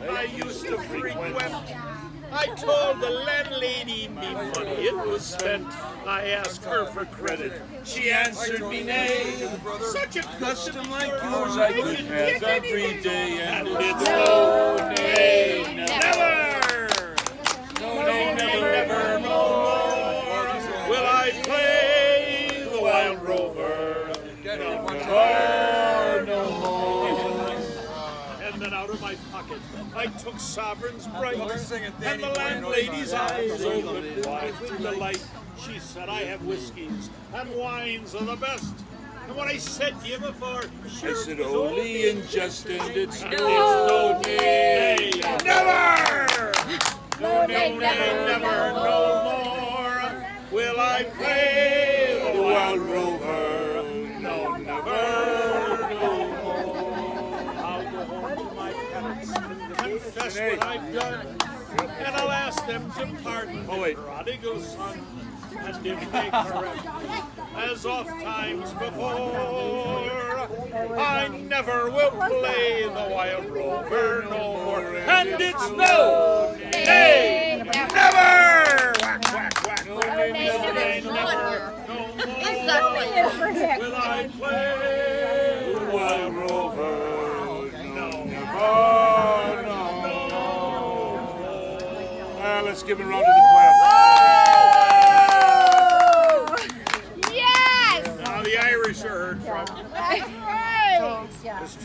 I used to frequent. I told the landlady me money it was spent. I asked her for credit. She answered me nay. Such a custom like yours I could have every day, and it's no, nay, never. No, no, never, never, no more will I play the wild rover. No out of my pocket. I took sovereigns bright, and the landlady's eyes opened wide with delight. She said, I have whiskies and wines of the best. And when I said give a for, I said only in just and it's no nay, never, no nay, never, never, no more will I play the wild rover. Confess what I've done, and I'll ask them to pardon Oh, wait. prodigal son. And if they correct, as oft times before, I never will play the wild rover no more. And it's no, nay, never! Whack, whack, whack. No, nay, never, nay, never, no more. Will I play the wild rover? No, never, Ah, let's give a round of applause. Yes! Now the Irish are heard from. That's right.